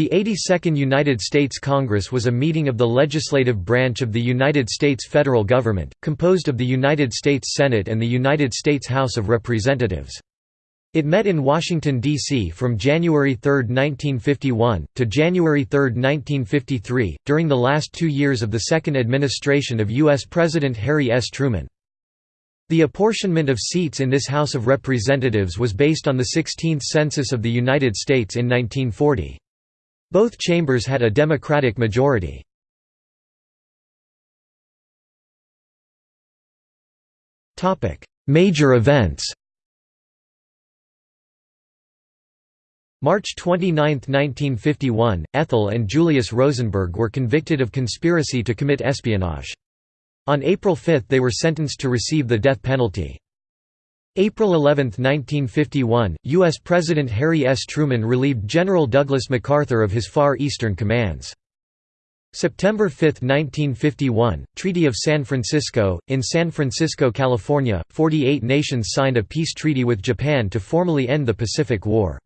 The 82nd United States Congress was a meeting of the legislative branch of the United States federal government, composed of the United States Senate and the United States House of Representatives. It met in Washington, D.C. from January 3, 1951, to January 3, 1953, during the last two years of the second administration of U.S. President Harry S. Truman. The apportionment of seats in this House of Representatives was based on the 16th Census of the United States in 1940. Both chambers had a Democratic majority. Major events March 29, 1951, Ethel and Julius Rosenberg were convicted of conspiracy to commit espionage. On April 5 they were sentenced to receive the death penalty. April 11, 1951, U.S. President Harry S. Truman relieved General Douglas MacArthur of his Far Eastern commands. September 5, 1951, Treaty of San Francisco. In San Francisco, California, 48 nations signed a peace treaty with Japan to formally end the Pacific War.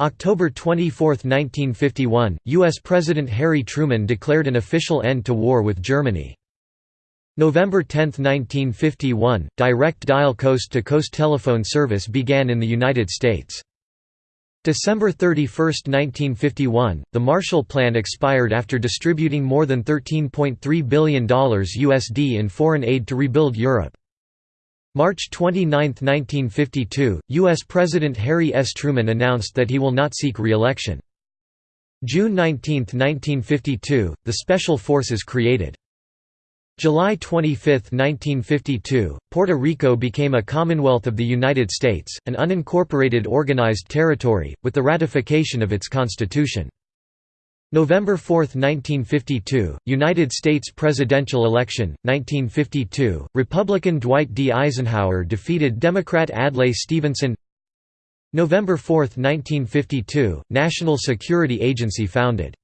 October 24, 1951, U.S. President Harry Truman declared an official end to war with Germany. November 10, 1951, direct dial coast-to-coast telephone service began in the United States. December 31, 1951, the Marshall Plan expired after distributing more than $13.3 billion USD in foreign aid to rebuild Europe. March 29, 1952, U.S. President Harry S. Truman announced that he will not seek re-election. June 19, 1952, the Special Forces created. July 25, 1952, Puerto Rico became a Commonwealth of the United States, an unincorporated organized territory, with the ratification of its constitution. November 4, 1952, United States presidential election, 1952, Republican Dwight D. Eisenhower defeated Democrat Adlai Stevenson November 4, 1952, National Security Agency founded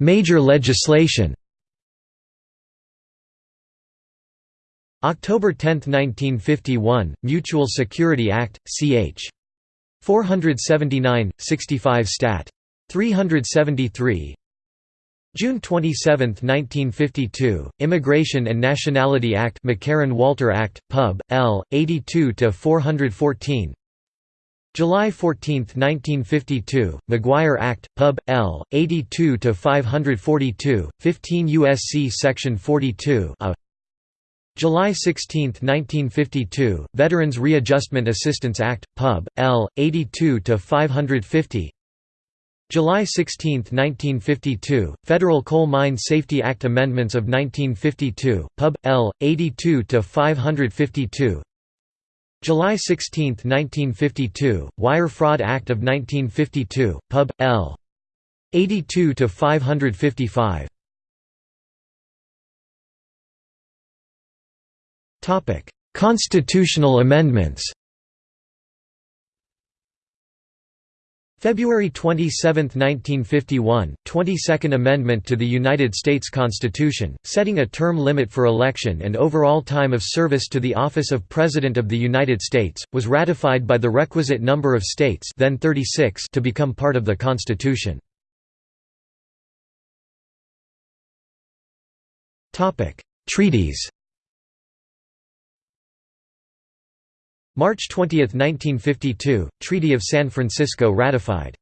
Major legislation October 10, 1951, Mutual Security Act, ch. 479, 65 Stat. 373 June 27, 1952, Immigration and Nationality Act McCarran-Walter Act, Pub. L. 82-414 July 14, 1952, McGuire Act, Pub. L. 82-542, 15 U.S.C. Section 42 a. July 16, 1952, Veterans Readjustment Assistance Act, Pub. L. 82-550 July 16, 1952, Federal Coal Mine Safety Act Amendments of 1952, Pub. L. 82-552 July 16, 1952, Wire Fraud Act of 1952, Pub. L. 82 to 555. Topic: Constitutional amendments. February 27, 1951, 22nd Amendment to the United States Constitution, setting a term limit for election and overall time of service to the office of President of the United States, was ratified by the requisite number of states then 36 to become part of the Constitution. Treaties March 20, 1952, Treaty of San Francisco ratified.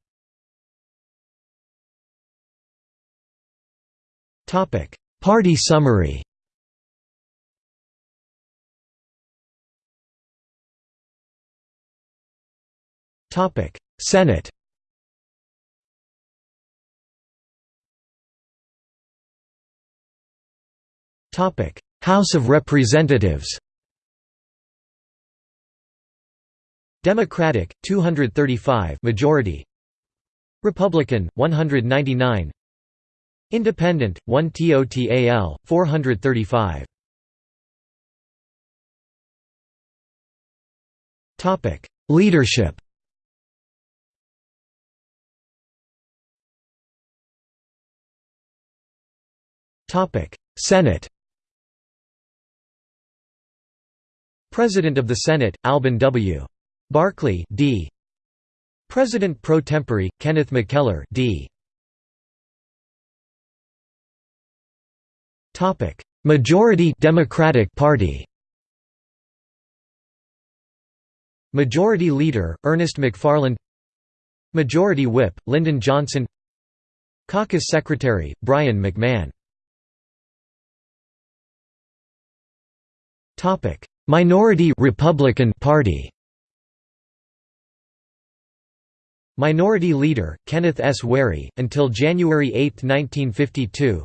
Party summary. Senate. House of Representatives Democratic 235 majority. Republican 199 Independent 1 TOTAL 435 Topic Leadership. Topic Senate. President of the Senate, Alben W. Barkley D. President pro tempore, Kenneth McKellar D. Topic: Majority Democratic Party Majority Leader, Ernest McFarland Majority Whip, Lyndon Johnson Caucus Secretary, Brien McMahon Topic: Minority Republican Party Minority Leader, Kenneth S. Wherry, until January 8, 1952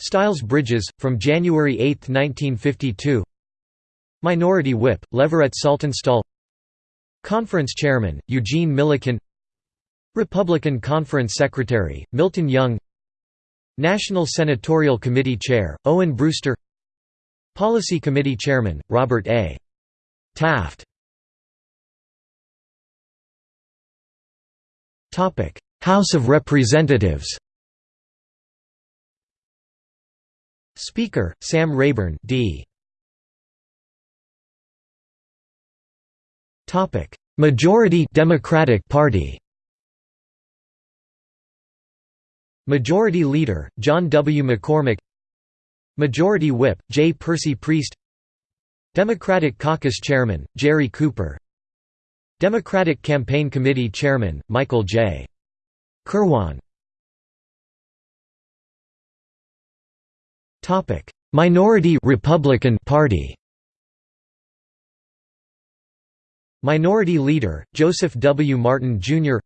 Styles Bridges, from January 8, 1952 Minority Whip, Leverett Saltonstall. Conference Chairman, Eugene Millikin. Republican Conference Secretary, Milton Young. National Senatorial Committee Chair, Owen Brewster. Policy Committee Chairman, Robert A. Taft House of Representatives Speaker, Sam Rayburn D. Majority Democratic Party Majority Leader, John W. McCormack Majority Whip, J. Percy Priest Democratic Caucus Chairman, Jere Cooper Democratic Campaign Committee Chairman, Michael J. Kirwan Minority Republican Party Minority Leader, Joseph W. Martin, Jr.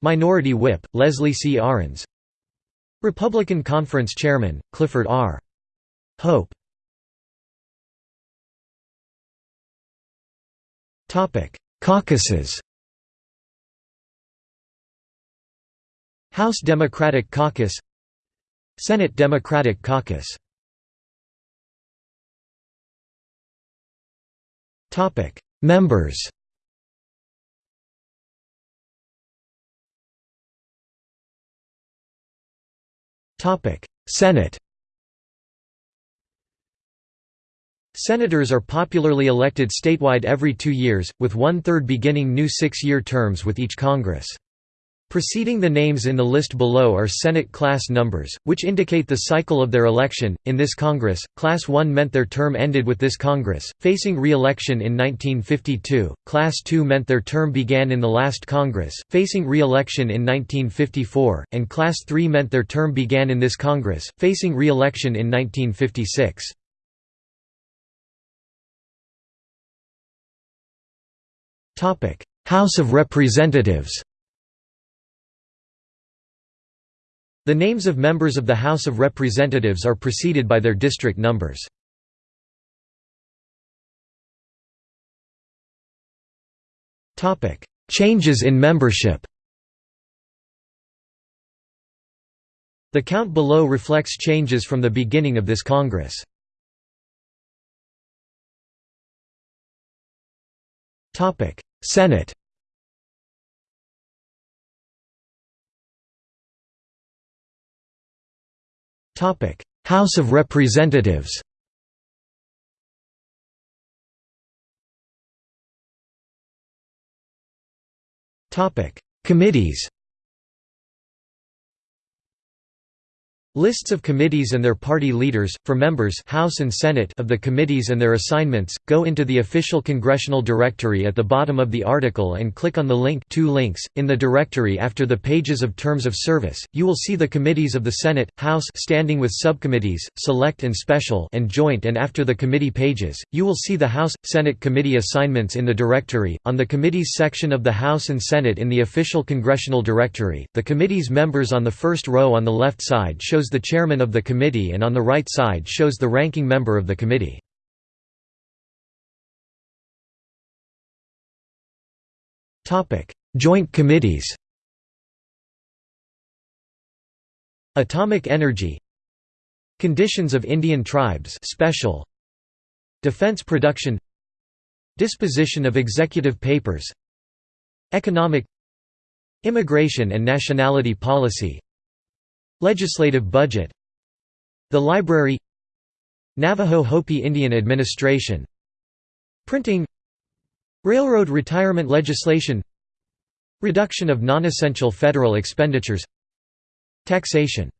Minority Whip, Leslie C. Arends Republican Conference Chairman, Clifford R. Hope Caucuses. House Democratic Caucus. Senate Democratic Caucus. Topic. Members. Topic. Senate Senators are popularly elected statewide every two years, with one-third beginning new six-year terms with each Congress. Preceding the names in the list below are Senate class numbers, which indicate the cycle of their election. In this Congress, Class 1 meant their term ended with this Congress, facing re election in 1952, Class 2 meant their term began in the last Congress, facing re election in 1954, and Class 3 meant their term began in this Congress, facing re election in 1956. House of Representatives The names of members of the House of Representatives are preceded by their district numbers. Changes in membership The count below reflects changes from the beginning of this Congress. Senate. House of Representatives. Topic Committees Lists of committees and their party leaders, for members House and Senate of the committees and their assignments, go into the official congressional directory at the bottom of the article and click on the link two links. In the directory after the pages of terms of service, you will see the committees of the Senate, House standing with subcommittees, select and special and joint and after the committee pages, you will see the House, Senate committee assignments in the directory. On the committees section of the House and Senate in the official congressional directory, the committee's members on the first row on the left side shows shows the chairman of the committee and on the right side shows the ranking member of the committee. Joint committees Atomic Energy Conditions of Indian Tribes Special Defense Production Disposition of Executive Papers Economic Immigration and Nationality Policy Legislative budget. The Library. Navajo Hopi Indian Administration. Printing. Railroad retirement legislation. Reduction of non-essential federal expenditures. Taxation.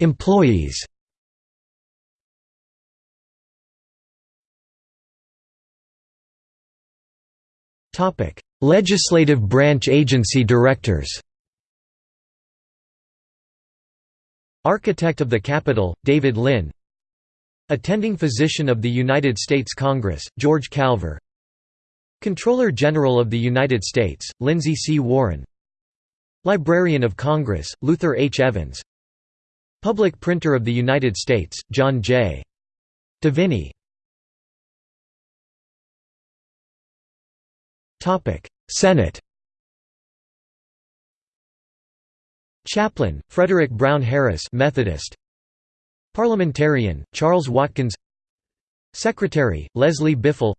Employees Legislative branch agency directors. Architect of the Capitol, David Lynn. Attending Physician of the United States Congress, George Calver. Comptroller General of the United States, Lindsay C. Warren. Librarian of Congress, Luther H. Evans. Public Printer of the United States, John J. Deviny Senate. Chaplain, Frederick Brown Harris Methodist. Parliamentarian, Charles Watkins. Secretary, Leslie Biffle.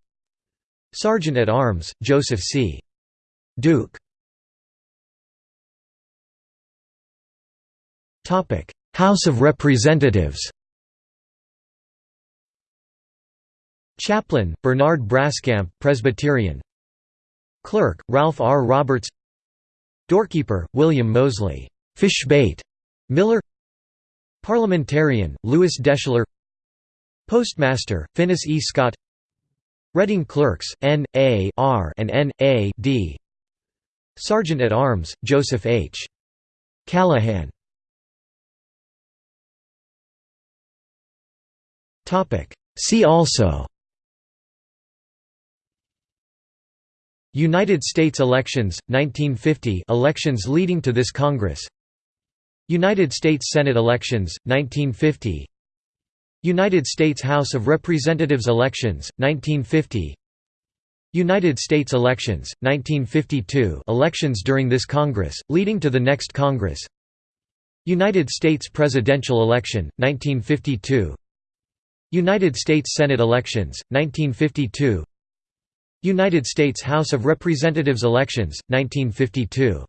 Sergeant at Arms, Joseph C. Duke. House of Representatives. Chaplain, Bernard Braskamp Presbyterian Clerk, Ralph R. Roberts Doorkeeper, William Mosley Fishbait Miller Parliamentarian, Lewis Deschler Postmaster, Finis E. Scott Reading Clerks, N. A. R. and N. A. D. Sergeant at Arms, Joseph H. Callahan See also United States elections, 1950 elections leading to this Congress. United States Senate elections, 1950 United States House of Representatives elections, 1950 United States elections, 1952 elections during this Congress, leading to the next Congress. United States presidential election, 1952 United States Senate elections, 1952 United States House of Representatives elections, 1952